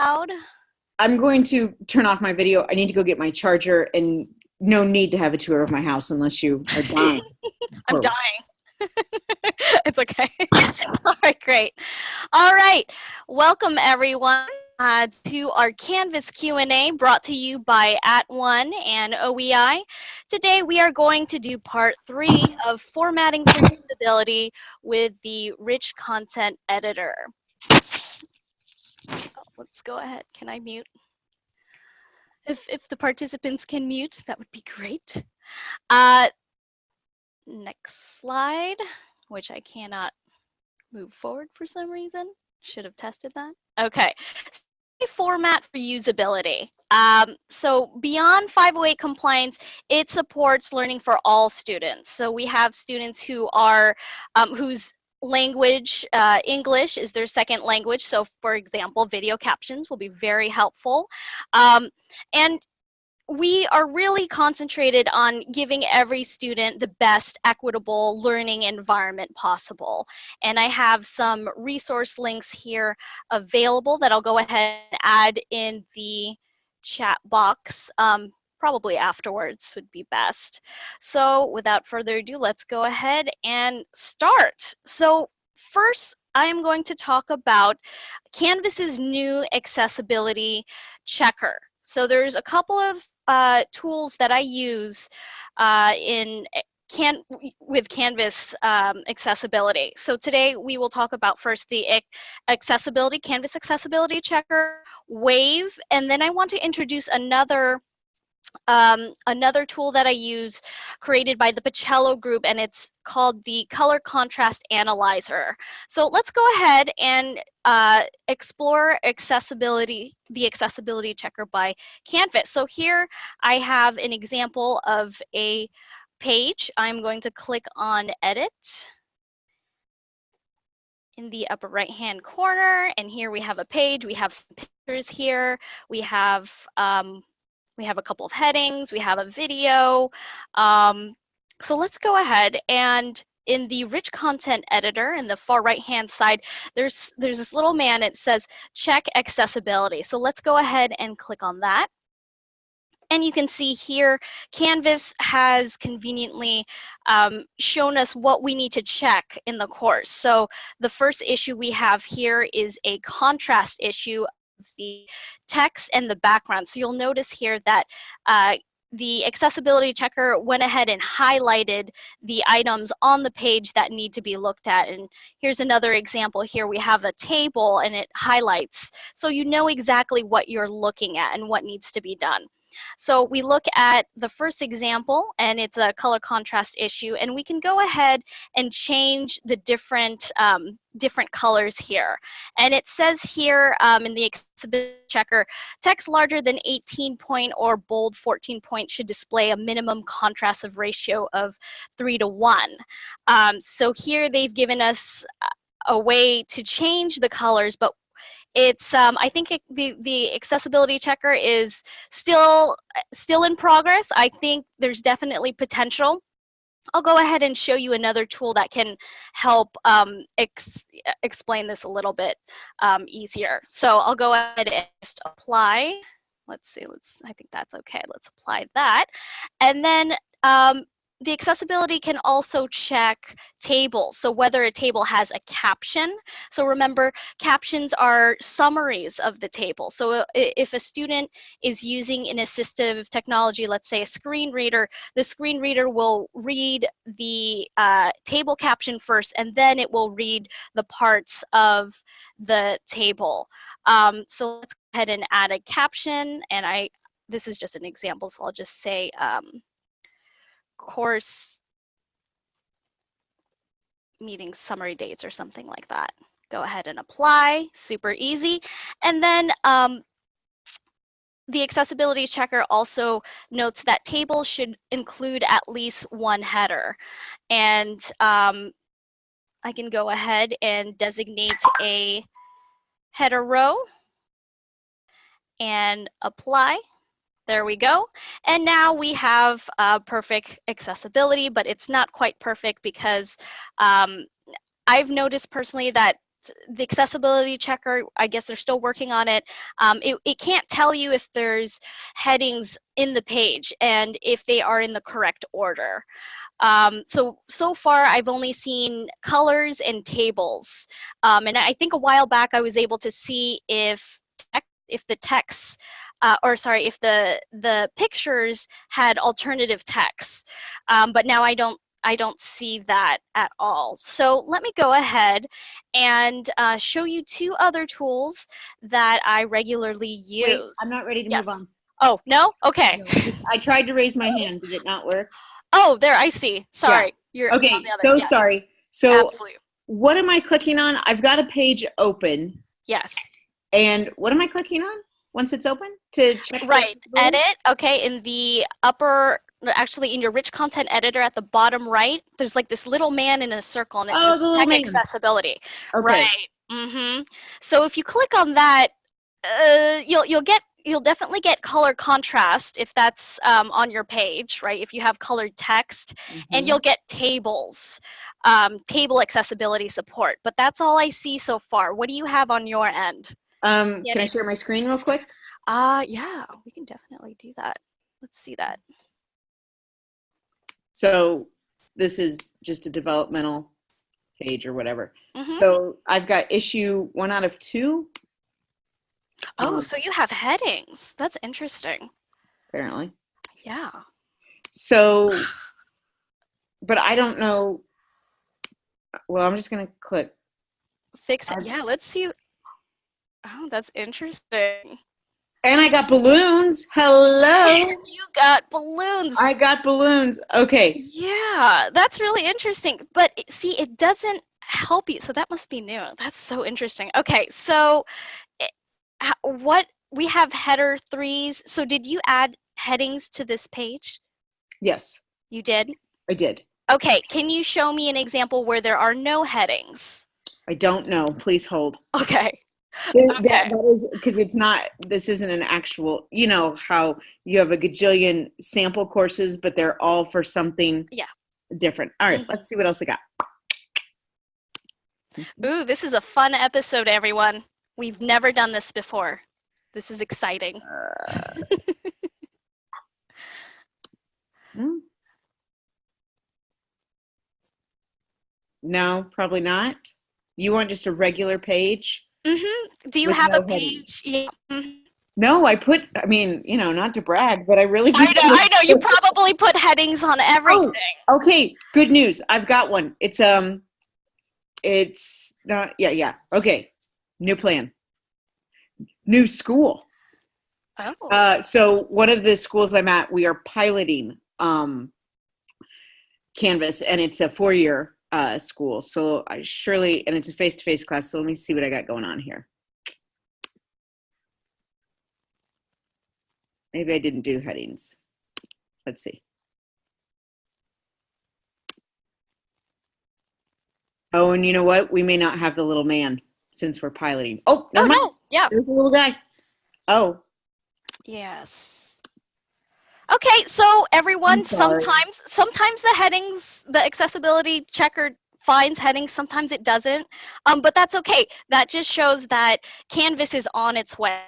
loud. I'm going to turn off my video. I need to go get my charger and no need to have a tour of my house unless you are dying. I'm dying. it's okay. All right, great. All right, welcome everyone uh, to our Canvas Q&A brought to you by At @ONE and OEI. Today we are going to do part three of formatting for usability with the rich content editor. Let's go ahead. Can I mute? If, if the participants can mute, that would be great. Uh, next slide, which I cannot move forward for some reason. Should have tested that. Okay. Format for usability. Um, so beyond 508 compliance, it supports learning for all students. So we have students who are, um, whose language, uh, English is their second language. So for example, video captions will be very helpful. Um, and we are really concentrated on giving every student the best equitable learning environment possible. And I have some resource links here available that I'll go ahead and add in the chat box. Um, probably afterwards would be best. So without further ado, let's go ahead and start. So first, I'm going to talk about Canvas's new accessibility checker. So there's a couple of uh, tools that I use uh, in can with Canvas um, accessibility. So today we will talk about first the accessibility, Canvas accessibility checker, Wave, and then I want to introduce another um, another tool that I use created by the Paciello group and it's called the color contrast analyzer. So let's go ahead and uh, explore accessibility, the accessibility checker by Canvas. So here I have an example of a page. I'm going to click on edit in the upper right hand corner and here we have a page we have some pictures here we have um, we have a couple of headings, we have a video. Um, so let's go ahead and in the rich content editor in the far right hand side, there's, there's this little man, it says check accessibility. So let's go ahead and click on that. And you can see here, Canvas has conveniently um, shown us what we need to check in the course. So the first issue we have here is a contrast issue the text and the background. So you'll notice here that uh, the accessibility checker went ahead and highlighted the items on the page that need to be looked at. And here's another example here. We have a table and it highlights. So you know exactly what you're looking at and what needs to be done. So we look at the first example and it's a color contrast issue and we can go ahead and change the different um, different colors here. And it says here um, in the accessibility checker, text larger than 18 point or bold 14 point should display a minimum contrast of ratio of three to one. Um, so here they've given us a way to change the colors, but it's um, I think it, the the accessibility checker is still still in progress. I think there's definitely potential. I'll go ahead and show you another tool that can help um, ex explain this a little bit um, easier. So I'll go ahead and just apply. Let's see, let's, I think that's okay. Let's apply that. And then um, the accessibility can also check tables. So whether a table has a caption. So remember, captions are summaries of the table. So uh, if a student is using an assistive technology, let's say a screen reader, the screen reader will read the uh, table caption first, and then it will read the parts of the table. Um, so let's go ahead and add a caption. And I, this is just an example, so I'll just say, um, course meeting summary dates or something like that. Go ahead and apply, super easy. And then um, the accessibility checker also notes that tables should include at least one header. And um, I can go ahead and designate a header row and apply. There we go. And now we have uh, perfect accessibility, but it's not quite perfect because um, I've noticed personally that the accessibility checker, I guess they're still working on it. Um, it, it can't tell you if there's headings in the page and if they are in the correct order. Um, so, so far I've only seen colors and tables. Um, and I think a while back I was able to see if, if the text, uh, or sorry, if the, the pictures had alternative text. Um, but now I don't I don't see that at all. So let me go ahead and uh, show you two other tools that I regularly use. Wait, I'm not ready to Yes. move on. Oh, no? Okay. I tried to raise my hand. Did it not work? Oh, there, I see. Sorry. You're Okay, on the other- so sorry. So Absolutely. what am I clicking on? I've got a page open. Yes. And what am I clicking on once it's open? To check Right. Edit. Okay. In the upper, actually in your rich content editor at the bottom right, there's like this little man in a circle and it Oh, says the little man. accessibility. Okay. Right. Mm-hmm. So if you click on that, uh, you'll you'll get you'll definitely get color contrast if that's um, on your page, right? If you have colored text, and Mhm. you'll get tables, um, table accessibility support. But that's all I see so far. What do you have on your end? Um, Yeah. can I share my screen real quick? Uh, yeah, we can definitely do that. Let's see that. So this is just a developmental page or whatever. Mhm. So I've got issue one out of two, oh, um, so you have headings. That's interesting. apparently. Yeah. So, but I don't know. Well, I'm just gonna click. Fix it. I've- Yeah, let's see. Oh, that's interesting. And I got balloons. Hello. You got balloons. I got balloons. Okay. Yeah, that's really interesting. But see, it doesn't help you. So that must be new. That's so interesting. Okay, so eh, what we have header threes. So did you add headings to this page? Yes, You did? I did. Okay, can you show me an example where there are no headings? I don't know. Please hold. Okay. Okay. That, that is because it's not. This isn't an actual. You know how you have a gajillion sample courses, but they're all for something. Yeah. Different. All right, Mhm. Let's see what else I got. Ooh, this is a fun episode, everyone. We've never done this before. This is exciting. Uh, hmm. No, probably not. You want just a regular page? Mm-hmm. Do you have a no headings. page? Yeah. mhm. No, I put. I mean, you know, not to brag, but I really. I know, I know. You probably put headings on everything. Oh, Okay, good news. I've got one. It's um, it's not. Yeah, yeah. Okay, new plan. New school. Oh. Uh, so one of the schools I'm at, we are piloting um, Canvas, and it's a four-year uh, school. So I surely, and it's a face-to-face class. So let me see what I got going on here. Maybe I didn't do headings. Let's see. Oh, and you know what? We may not have the little man since we're piloting. Oh, oh no. Yeah. There's a little guy. Oh, Yes. Okay, so everyone, sometimes sometimes the headings, the accessibility checker finds headings, sometimes it doesn't. Um, but that's okay. That just shows that Canvas is on its way.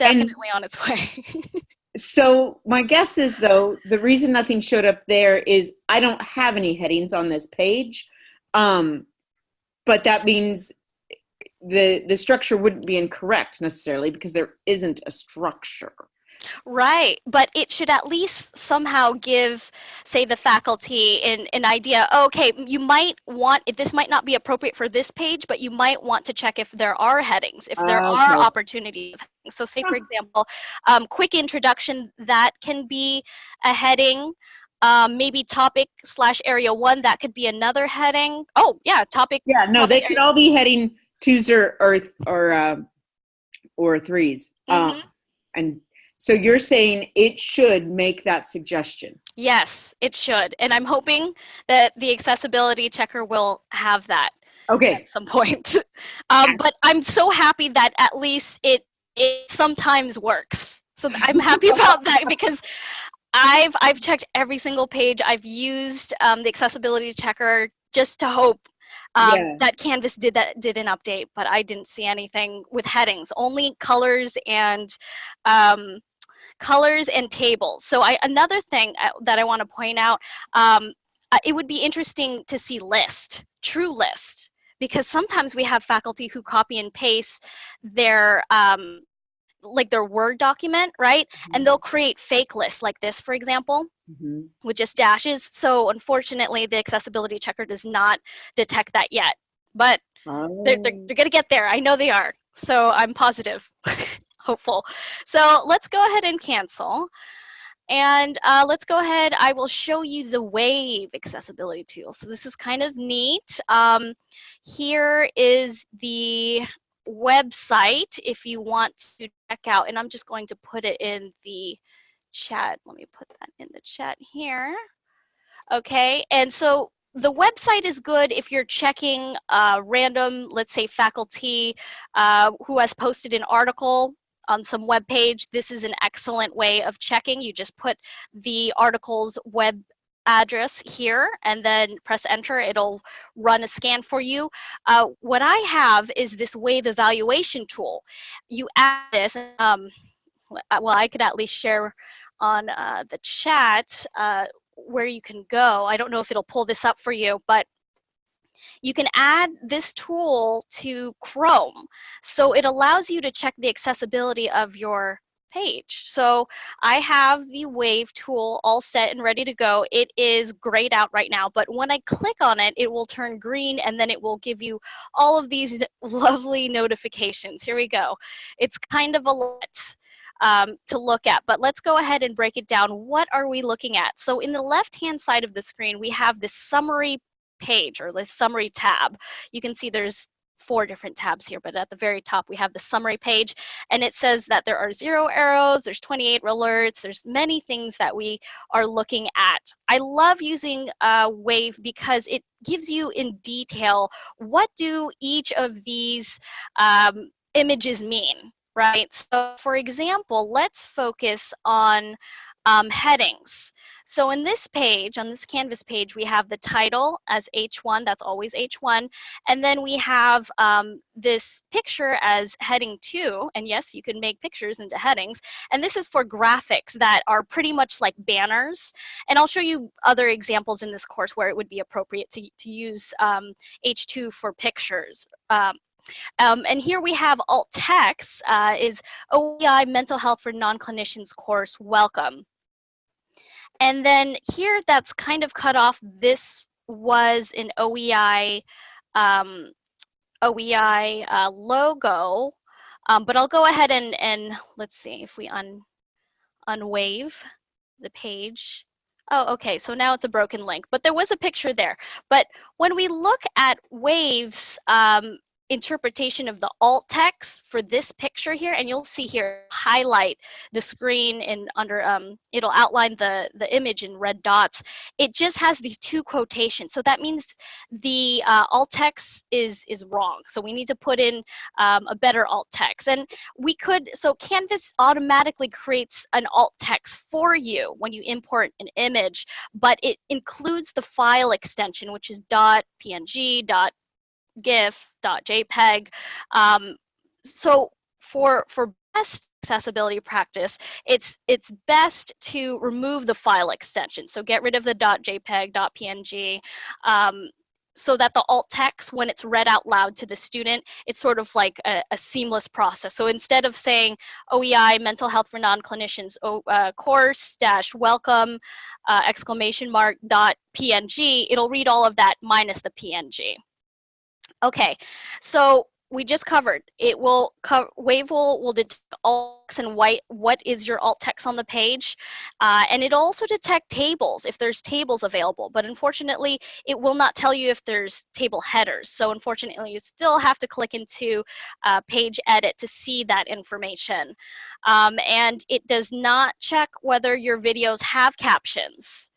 And- Definitely on its way. So my guess is though the reason nothing showed up there is I don't have any headings on this page, um, but that means the the structure wouldn't be incorrect necessarily because there isn't a structure. Right, but it should at least somehow give, say, the faculty an, an idea. Okay, you might want, this might not be appropriate for this page, but you might want to check if there are headings, if there are Okay. opportunities. So, say, for example, um, quick introduction, that can be a heading. Um, maybe topic slash area one, that could be another heading. Oh, yeah, topic. Yeah, no, they could all be heading twos or or or uh, or 3s Mhm. Um, and so you're saying it should make that suggestion. Yes, it should. And I'm hoping that the accessibility checker will have that. Okay, at some point. um, but I'm so happy that at least it it sometimes works. So I'm happy about that because I've I've checked every single page. I've used um, the accessibility checker just to hope um, Yeah. that Canvas did that did an update, but I didn't see anything with headings. Only colors and um, colors and tables. So I another thing uh, that I want to point out, um, uh, it would be interesting to see list, true list, because sometimes we have faculty who copy and paste their um, like their Word document, right? And they'll create fake lists like this, for example Mhm. with just dashes. So unfortunately, the accessibility checker does not detect that yet. But they're, they're, Oh. they're going to get there. I know they are. So I'm positive, hopeful. So let's go ahead and cancel. And uh, let's go ahead. I will show you the Wave accessibility tool. So this is kind of neat. Um, here is the website if you want to check out. And I'm just going to put it in the chat. Let me put that in the chat here. Okay, and so the website is good if you're checking uh, random, let's say faculty uh, who has posted an article on some web page. This is an excellent way of checking. You just put the article's web address here and then press enter. It'll run a scan for you. Uh, what I have is this wave evaluation tool. You add this, um, well, I could at least share on uh, the chat uh, where you can go. I don't know if it'll pull this up for you, but you can add this tool to Chrome. So it allows you to check the accessibility of your page. So I have the Wave tool all set and ready to go. It is grayed out right now, but when I click on it, it will turn green and then it will give you all of these lovely notifications. Here we go. It's kind of a lot um, to look at. But let's go ahead and break it down. What are we looking at? So in the left-hand side of the screen, we have this summary page or the summary tab. You can see there's four different tabs here, but at the very top we have the summary page and it says that there are zero arrows, there's 28 alerts, there's many things that we are looking at. I love using uh, Wave because it gives you in detail what do each of these um, images mean right? So for example, let's focus on um, headings. So in this page, on this Canvas page, we have the title as H1, that's always H1, and then we have um, this picture as heading 2, and yes, you can make pictures into headings, and this is for graphics that are pretty much like banners, and I'll show you other examples in this course where it would be appropriate to, to use um, H2 for pictures. Um, um, and here we have alt text uh, is OEI Mental Health for Non-Clinicians course, welcome. And then here that's kind of cut off, this was an OEI, um, OEI uh, logo, um, but I'll go ahead and, and let's see if we un, unwave the page. Oh, okay, so now it's a broken link, but there was a picture there. But when we look at waves, um, interpretation of the alt text for this picture here and you'll see here highlight the screen and under um it'll outline the the image in red dots. It just has these two quotations. So that means the uh, alt text is is wrong. So we need to put in um, a better alt text. And we could so canvas automatically creates an alt text for you when you import an image but it includes the file extension which is dot png dot GIF, .jpeg. Um, so for for best accessibility practice, it's it's best to remove the file extension. So get rid of the .jpeg, .png. Um, so that the alt text, when it's read out loud to the student, it's sort of like a, a seamless process. So instead of saying OEI, mental health for non-clinicians, uh, course dash welcome, uh, exclamation mark dot PNG, it'll read all of that minus the PNG. Okay, so we just covered. It will co wave will will detect alt text and white what is your alt text on the page uh, and it also detect tables if there's tables available but unfortunately it will not tell you if there's table headers so unfortunately you still have to click into uh, page edit to see that information um, and it does not check whether your videos have captions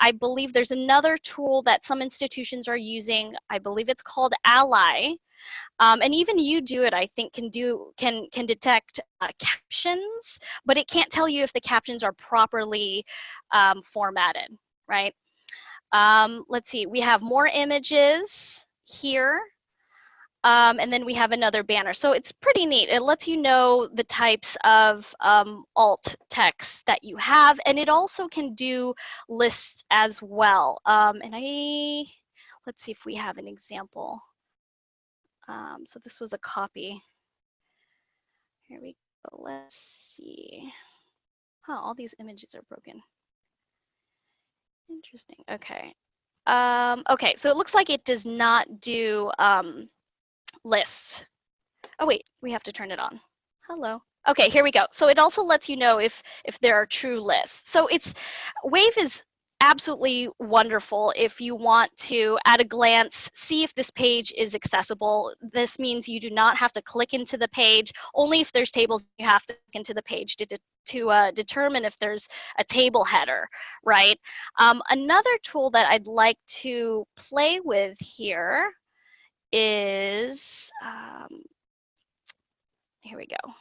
I believe there's another tool that some institutions are using. I believe it's called Ally. Um, and even UDOIT, I think, can do can can detect uh, captions, but it can't tell you if the captions are properly um, formatted, right? Um, let's see, we have more images here. Um, and then we have another banner. So it's pretty neat. It lets you know the types of um, alt text that you have, and it also can do lists as well. Um, and I, let's see if we have an example. Um, so this was a copy. Here we go. Let's see. Oh, all these images are broken. Interesting. Okay. Um, okay, so it looks like it does not do um, lists. Oh wait, we have to turn it on. Hello. Okay, here we go. So it also lets you know if if there are true lists. So it's Wave is absolutely wonderful if you want to at a glance see if this page is accessible this means you do not have to click into the page only if there's tables you have to click into the page to, de to uh, determine if there's a table header right um, another tool that i'd like to play with here is um, here we go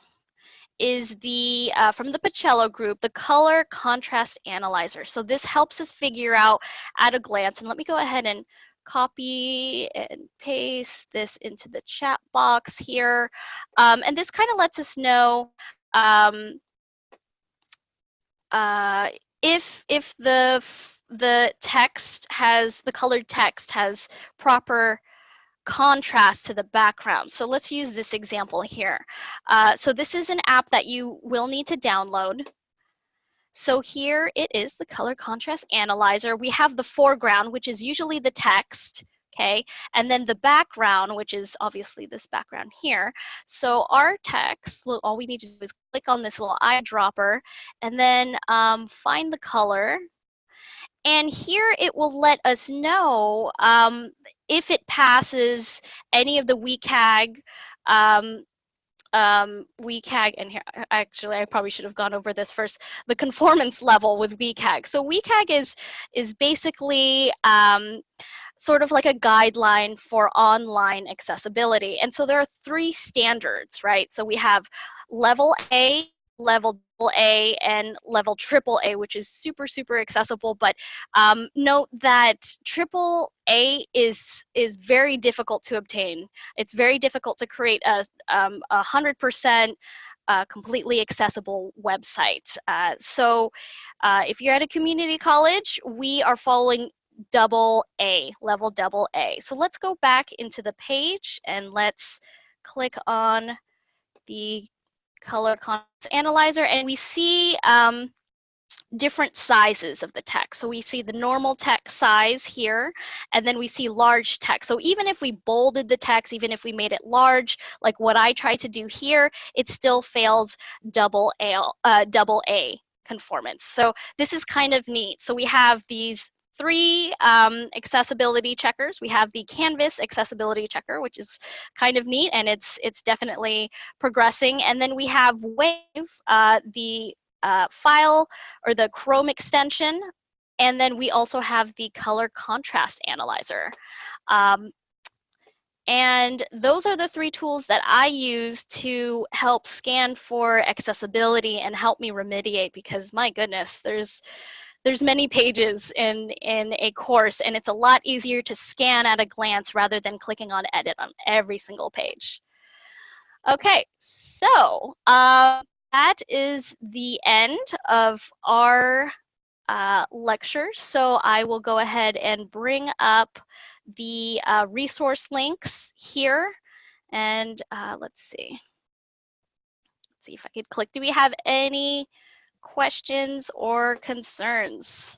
is the, uh, from the Paciello group, the color contrast analyzer. So this helps us figure out at a glance, and let me go ahead and copy and paste this into the chat box here. Um, and this kind of lets us know um, uh, if, if the, the text has, the colored text has proper contrast to the background. So let's use this example here. Uh, so this is an app that you will need to download. So here it is, the color contrast analyzer. We have the foreground, which is usually the text, okay? And then the background, which is obviously this background here. So our text, all we need to do is click on this little eyedropper and then um, find the color and here it will let us know um, if it passes any of the WCAG um, um, WCAG, and here, actually, I probably should have gone over this first, the conformance level with WCAG. So WCAG is, is basically um, sort of like a guideline for online accessibility. And so there are three standards, right? So we have level A, level A and level triple A, which is super, super accessible. But um, note that triple A is is very difficult to obtain. It's very difficult to create a um, a hundred percent uh, completely accessible website. Uh, so uh, if you're at a community college, we are following double A, level double A. So let's go back into the page and let's click on the color analyzer and we see um, different sizes of the text. So we see the normal text size here, and then we see large text. So even if we bolded the text, even if we made it large, like what I try to do here, it still fails double A, uh, double A conformance. So this is kind of neat. So we have these three um, accessibility checkers. We have the Canvas accessibility checker, which is kind of neat, and it's it's definitely progressing. And then we have Wave, uh, the uh, file or the Chrome extension, and then we also have the color contrast analyzer. Um, and those are the three tools that I use to help scan for accessibility and help me remediate because my goodness, there's there's many pages in, in a course and it's a lot easier to scan at a glance rather than clicking on edit on every single page. Okay, so uh, that is the end of our uh, lecture. So I will go ahead and bring up the uh, resource links here. And uh, let's see. Let's see if I could click. Do we have any questions or concerns?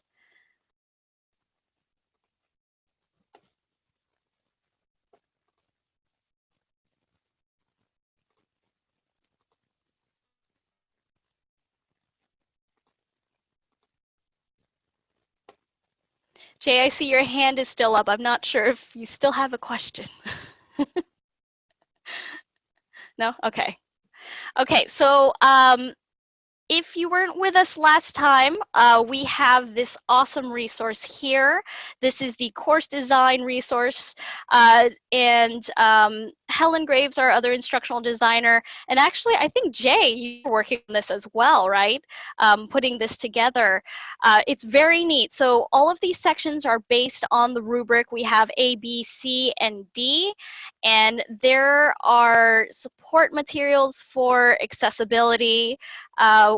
Jay, I see your hand is still up. I'm not sure if you still have a question. no? Okay. Okay, so um, if you weren't with us last time, uh, we have this awesome resource here. This is the course design resource. Uh, and um, Helen Graves, our other instructional designer, and actually, I think Jay, you're working on this as well, right? Um, putting this together. Uh, it's very neat. So all of these sections are based on the rubric. We have A, B, C, and D, and there are support materials for accessibility. Uh,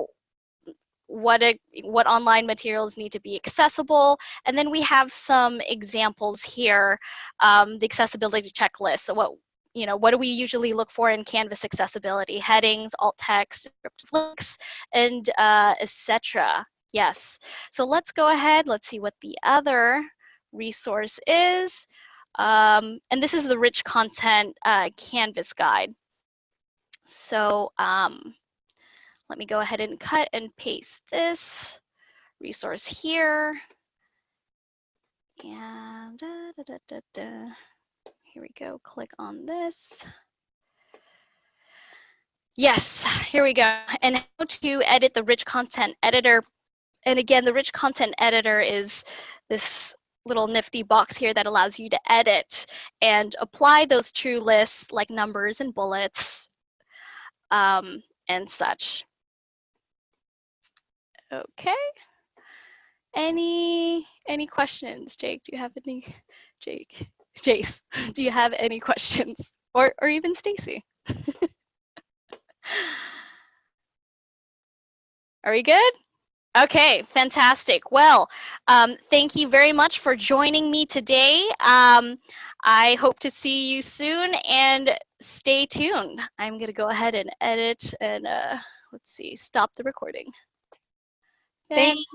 what a, what online materials need to be accessible. And then we have some examples here, um, the accessibility checklist. So what you know, what do we usually look for in Canvas accessibility? Headings, alt text, links, and uh, etc. Yes. So let's go ahead. Let's see what the other resource is. Um, and this is the rich content uh, Canvas guide. So um, let me go ahead and cut and paste this resource here. And da, da, da, here we go, click on this. Yes, here we go. And how to edit the rich content editor. And again, the rich content editor is this little nifty box here that allows you to edit and apply those true lists like numbers and bullets um, and such. Okay. Any any questions, Jake? Do you have any, Jake, Jace? Do you have any questions, or or even Stacy? Are we good? Okay, fantastic. Well, um, thank you very much for joining me today. Um, I hope to see you soon and stay tuned. I'm going to go ahead and edit and uh, let's see, stop the recording. Thank